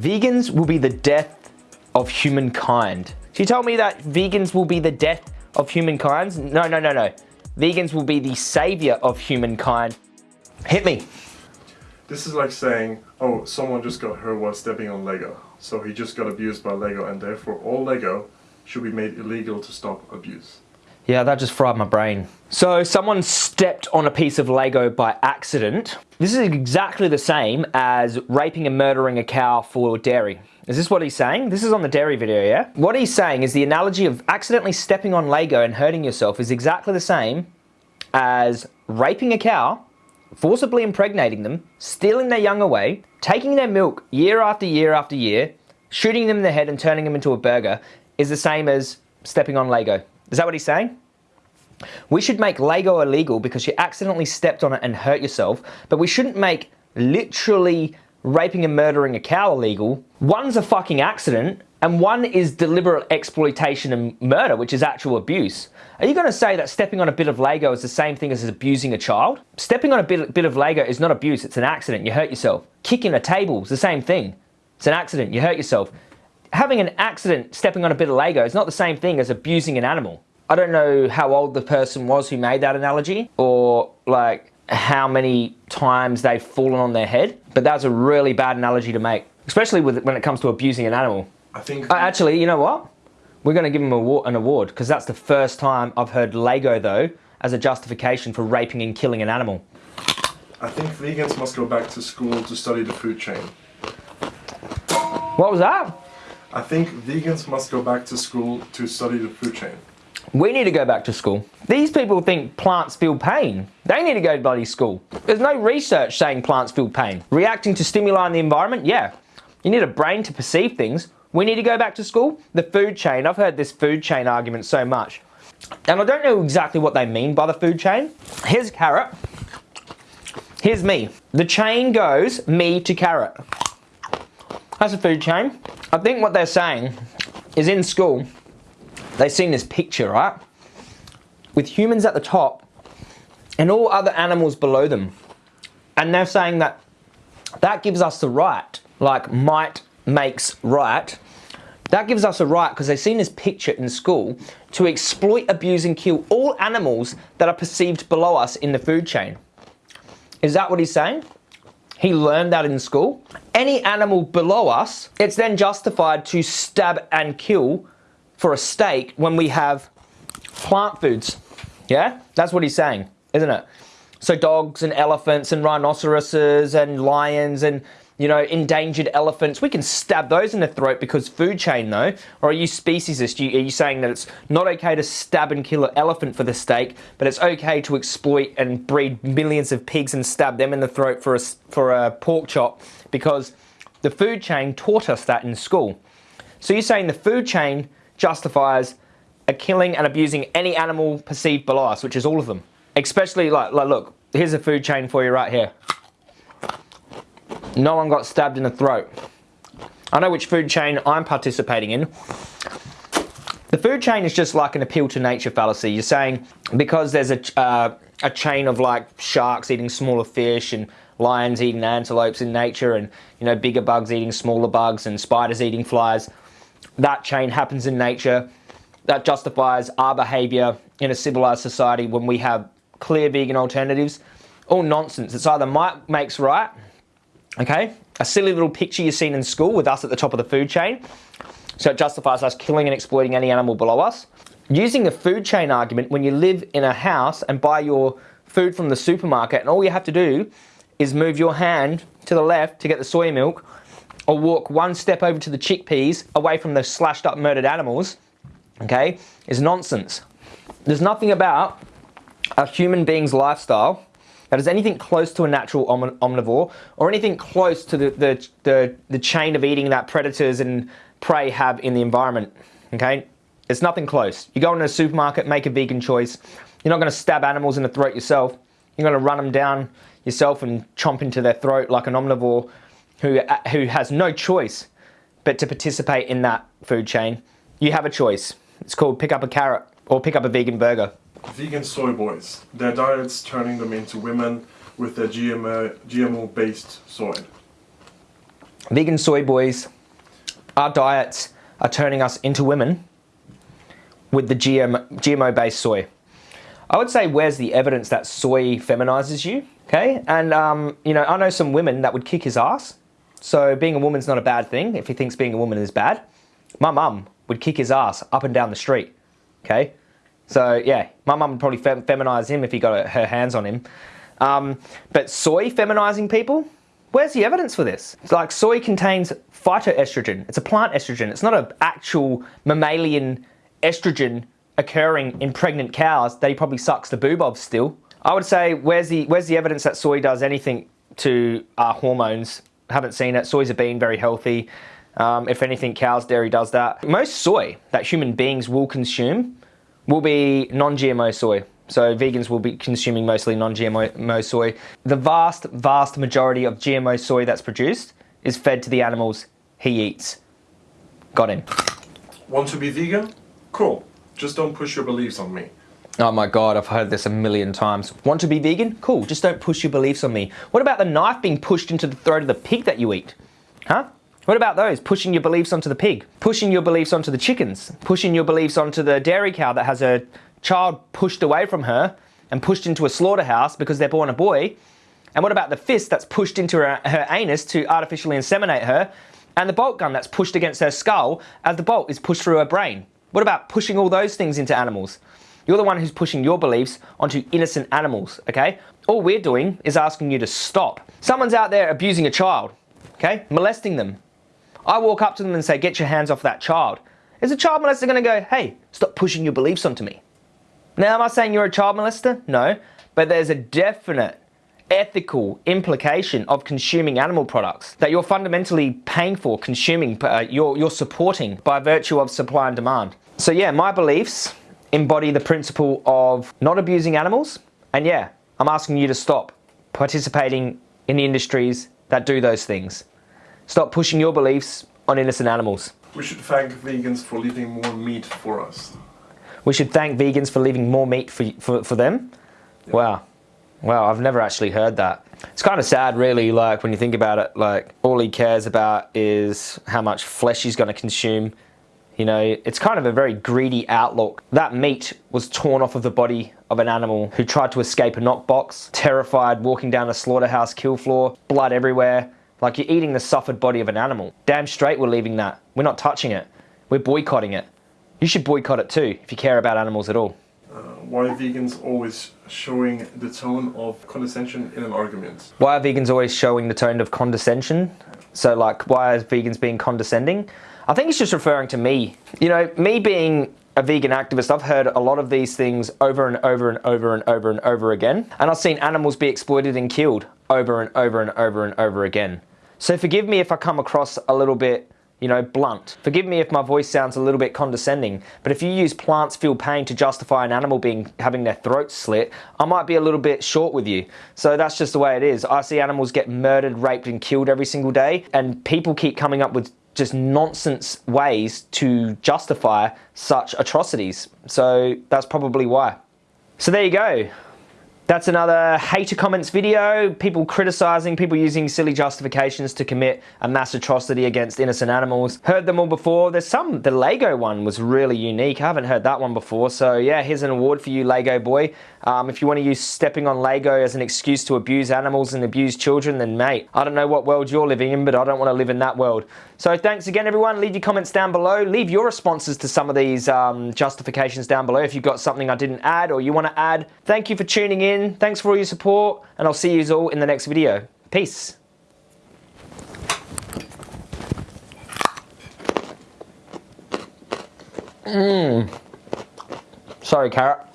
vegans will be the death of humankind. She told me that vegans will be the death of humankind. No, no, no, no. Vegans will be the savior of humankind. Hit me. This is like saying, oh, someone just got hurt while stepping on Lego. So he just got abused by Lego and therefore all Lego should be made illegal to stop abuse. Yeah, that just fried my brain. So someone stepped on a piece of Lego by accident. This is exactly the same as raping and murdering a cow for dairy. Is this what he's saying? This is on the dairy video, yeah? What he's saying is the analogy of accidentally stepping on Lego and hurting yourself is exactly the same as raping a cow, forcibly impregnating them, stealing their young away, taking their milk year after year after year, shooting them in the head and turning them into a burger is the same as stepping on Lego. Is that what he's saying? We should make Lego illegal because you accidentally stepped on it and hurt yourself, but we shouldn't make literally raping and murdering a cow illegal. One's a fucking accident, and one is deliberate exploitation and murder, which is actual abuse. Are you going to say that stepping on a bit of Lego is the same thing as abusing a child? Stepping on a bit, bit of Lego is not abuse, it's an accident, you hurt yourself. Kicking a table is the same thing. It's an accident, you hurt yourself having an accident stepping on a bit of Lego is not the same thing as abusing an animal. I don't know how old the person was who made that analogy or like how many times they've fallen on their head, but that's a really bad analogy to make, especially with, when it comes to abusing an animal. I think... Uh, actually, you know what? We're going to give him an award because that's the first time I've heard Lego though as a justification for raping and killing an animal. I think vegans must go back to school to study the food chain. What was that? I think vegans must go back to school to study the food chain. We need to go back to school. These people think plants feel pain. They need to go to bloody school. There's no research saying plants feel pain. Reacting to stimuli in the environment, yeah. You need a brain to perceive things. We need to go back to school. The food chain, I've heard this food chain argument so much. And I don't know exactly what they mean by the food chain. Here's carrot. Here's me. The chain goes me to carrot. That's a food chain. I think what they're saying is in school, they've seen this picture, right? With humans at the top and all other animals below them. And they're saying that that gives us the right, like might makes right. That gives us a right because they've seen this picture in school to exploit, abuse and kill all animals that are perceived below us in the food chain. Is that what he's saying? He learned that in school. Any animal below us, it's then justified to stab and kill for a steak when we have plant foods. Yeah, that's what he's saying, isn't it? So dogs and elephants and rhinoceroses and lions and you know, endangered elephants, we can stab those in the throat because food chain though, or are you speciesist? Are you saying that it's not okay to stab and kill an elephant for the steak, but it's okay to exploit and breed millions of pigs and stab them in the throat for a, for a pork chop because the food chain taught us that in school. So you're saying the food chain justifies a killing and abusing any animal perceived below us, which is all of them. Especially like, like look, here's a food chain for you right here. No one got stabbed in the throat. I know which food chain I'm participating in. The food chain is just like an appeal to nature fallacy. You're saying because there's a, uh, a chain of like sharks eating smaller fish and lions eating antelopes in nature and you know bigger bugs eating smaller bugs and spiders eating flies, that chain happens in nature. That justifies our behavior in a civilized society when we have clear vegan alternatives. All nonsense. It's either might makes right Okay, a silly little picture you've seen in school with us at the top of the food chain. So it justifies us killing and exploiting any animal below us. Using the food chain argument, when you live in a house and buy your food from the supermarket and all you have to do is move your hand to the left to get the soy milk or walk one step over to the chickpeas away from the slashed up murdered animals, okay, is nonsense. There's nothing about a human being's lifestyle that is anything close to a natural om omnivore or anything close to the, the, the, the chain of eating that predators and prey have in the environment, okay? It's nothing close. You go into a supermarket, make a vegan choice. You're not gonna stab animals in the throat yourself. You're gonna run them down yourself and chomp into their throat like an omnivore who, uh, who has no choice but to participate in that food chain. You have a choice. It's called pick up a carrot or pick up a vegan burger vegan soy boys. Their diet's turning them into women with their GMO, GMO-based soy. vegan soy boys, our diets are turning us into women with the GM, GMO-based soy. I would say where's the evidence that soy feminizes you, okay? And, um, you know, I know some women that would kick his ass. So being a woman's not a bad thing if he thinks being a woman is bad. My mum would kick his ass up and down the street, okay? So yeah, my mum would probably fem feminize him if he got her hands on him. Um, but soy feminizing people, where's the evidence for this? It's like soy contains phytoestrogen. It's a plant estrogen. It's not an actual mammalian estrogen occurring in pregnant cows that he probably sucks the boob of still. I would say, where's the, where's the evidence that soy does anything to our hormones? Haven't seen it. Soy's a bean, very healthy. Um, if anything, cow's dairy does that. Most soy that human beings will consume will be non-GMO soy. So vegans will be consuming mostly non-GMO soy. The vast, vast majority of GMO soy that's produced is fed to the animals he eats. Got him. Want to be vegan? Cool. Just don't push your beliefs on me. Oh my god, I've heard this a million times. Want to be vegan? Cool, just don't push your beliefs on me. What about the knife being pushed into the throat of the pig that you eat? Huh? What about those? Pushing your beliefs onto the pig, pushing your beliefs onto the chickens, pushing your beliefs onto the dairy cow that has a child pushed away from her and pushed into a slaughterhouse because they're born a boy. And what about the fist that's pushed into her, her anus to artificially inseminate her? And the bolt gun that's pushed against her skull as the bolt is pushed through her brain? What about pushing all those things into animals? You're the one who's pushing your beliefs onto innocent animals, okay? All we're doing is asking you to stop. Someone's out there abusing a child, okay? Molesting them. I walk up to them and say, get your hands off that child. Is a child molester gonna go, hey, stop pushing your beliefs onto me? Now, am I saying you're a child molester? No, but there's a definite ethical implication of consuming animal products that you're fundamentally paying for, consuming, uh, you're, you're supporting by virtue of supply and demand. So yeah, my beliefs embody the principle of not abusing animals. And yeah, I'm asking you to stop participating in the industries that do those things. Stop pushing your beliefs on innocent animals. We should thank vegans for leaving more meat for us. We should thank vegans for leaving more meat for, for, for them? Yeah. Wow. Wow, I've never actually heard that. It's kind of sad really, like when you think about it, like all he cares about is how much flesh he's going to consume you know, it's kind of a very greedy outlook. That meat was torn off of the body of an animal who tried to escape a knockbox, terrified, walking down a slaughterhouse kill floor, blood everywhere. Like you're eating the suffered body of an animal. Damn straight we're leaving that. We're not touching it. We're boycotting it. You should boycott it too, if you care about animals at all. Uh, why are vegans always showing the tone of condescension in an argument? Why are vegans always showing the tone of condescension? So like, why are vegans being condescending? I think it's just referring to me. You know, me being a vegan activist, I've heard a lot of these things over and over and over and over and over again. And I've seen animals be exploited and killed over and over and over and over again. So forgive me if I come across a little bit you know, blunt. Forgive me if my voice sounds a little bit condescending, but if you use plants feel pain to justify an animal being having their throat slit, I might be a little bit short with you. So that's just the way it is. I see animals get murdered, raped and killed every single day, and people keep coming up with just nonsense ways to justify such atrocities. So that's probably why. So there you go. That's another hater comments video, people criticizing, people using silly justifications to commit a mass atrocity against innocent animals. Heard them all before. There's some, the Lego one was really unique. I haven't heard that one before. So yeah, here's an award for you, Lego boy. Um, if you want to use stepping on Lego as an excuse to abuse animals and abuse children, then mate, I don't know what world you're living in, but I don't want to live in that world. So thanks again, everyone. Leave your comments down below. Leave your responses to some of these um, justifications down below if you've got something I didn't add or you want to add. Thank you for tuning in. Thanks for all your support, and I'll see you all in the next video. Peace. Mmm. Sorry, carrot.